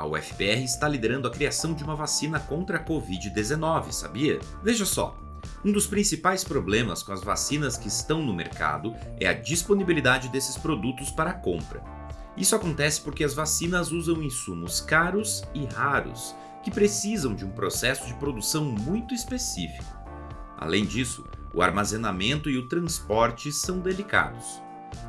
a UFPR está liderando a criação de uma vacina contra a Covid-19, sabia? Veja só, um dos principais problemas com as vacinas que estão no mercado é a disponibilidade desses produtos para compra. Isso acontece porque as vacinas usam insumos caros e raros, que precisam de um processo de produção muito específico. Além disso, o armazenamento e o transporte são delicados.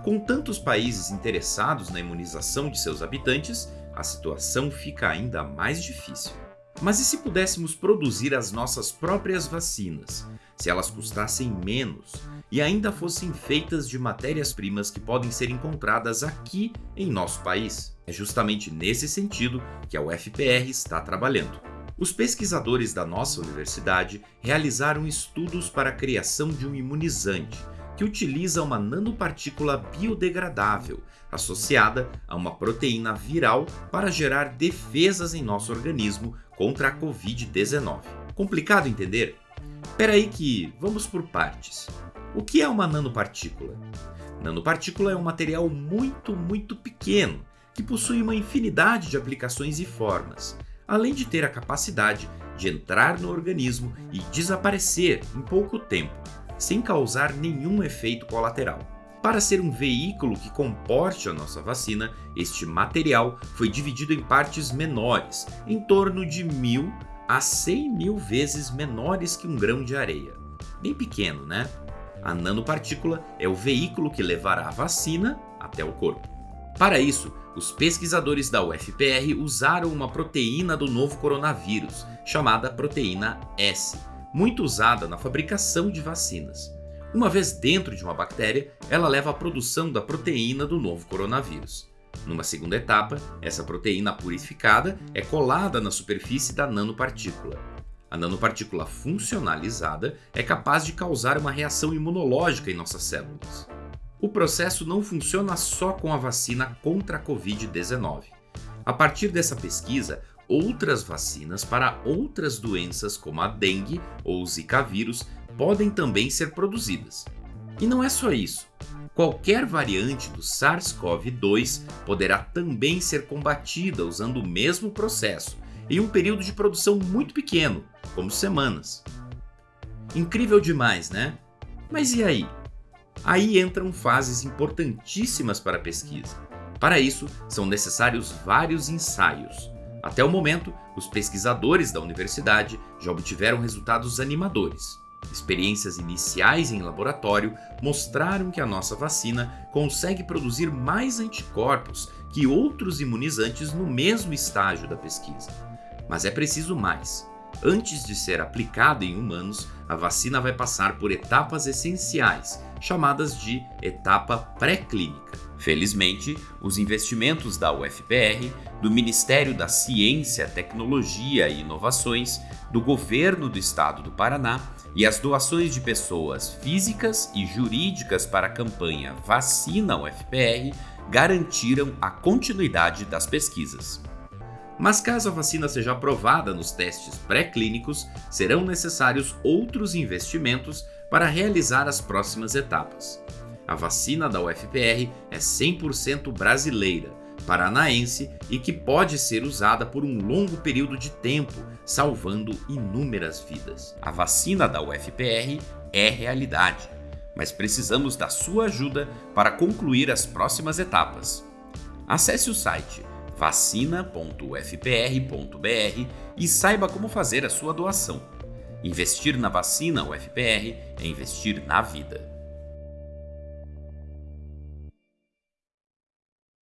Com tantos países interessados na imunização de seus habitantes, a situação fica ainda mais difícil. Mas e se pudéssemos produzir as nossas próprias vacinas? Se elas custassem menos e ainda fossem feitas de matérias-primas que podem ser encontradas aqui em nosso país? É justamente nesse sentido que a UFPR está trabalhando. Os pesquisadores da nossa universidade realizaram estudos para a criação de um imunizante que utiliza uma nanopartícula biodegradável associada a uma proteína viral para gerar defesas em nosso organismo contra a Covid-19. Complicado entender? Espera aí que vamos por partes. O que é uma nanopartícula? Nanopartícula é um material muito, muito pequeno que possui uma infinidade de aplicações e formas, além de ter a capacidade de entrar no organismo e desaparecer em pouco tempo sem causar nenhum efeito colateral. Para ser um veículo que comporte a nossa vacina, este material foi dividido em partes menores, em torno de mil a 100 mil vezes menores que um grão de areia. Bem pequeno, né? A nanopartícula é o veículo que levará a vacina até o corpo. Para isso, os pesquisadores da UFPR usaram uma proteína do novo coronavírus, chamada proteína S, muito usada na fabricação de vacinas. Uma vez dentro de uma bactéria, ela leva à produção da proteína do novo coronavírus. Numa segunda etapa, essa proteína purificada é colada na superfície da nanopartícula. A nanopartícula funcionalizada é capaz de causar uma reação imunológica em nossas células. O processo não funciona só com a vacina contra a Covid-19. A partir dessa pesquisa, outras vacinas para outras doenças como a dengue ou o zika vírus podem também ser produzidas. E não é só isso. Qualquer variante do SARS-CoV-2 poderá também ser combatida usando o mesmo processo, em um período de produção muito pequeno, como semanas. Incrível demais, né? Mas e aí? Aí entram fases importantíssimas para a pesquisa. Para isso, são necessários vários ensaios, até o momento, os pesquisadores da universidade já obtiveram resultados animadores. Experiências iniciais em laboratório mostraram que a nossa vacina consegue produzir mais anticorpos que outros imunizantes no mesmo estágio da pesquisa. Mas é preciso mais. Antes de ser aplicada em humanos, a vacina vai passar por etapas essenciais, chamadas de etapa pré-clínica. Felizmente, os investimentos da UFPR, do Ministério da Ciência, Tecnologia e Inovações, do Governo do Estado do Paraná e as doações de pessoas físicas e jurídicas para a campanha Vacina UFPR garantiram a continuidade das pesquisas. Mas caso a vacina seja aprovada nos testes pré-clínicos, serão necessários outros investimentos para realizar as próximas etapas. A vacina da UFPR é 100% brasileira, paranaense e que pode ser usada por um longo período de tempo, salvando inúmeras vidas. A vacina da UFPR é realidade, mas precisamos da sua ajuda para concluir as próximas etapas. Acesse o site vacina.ufpr.br e saiba como fazer a sua doação. Investir na vacina UFPR é investir na vida.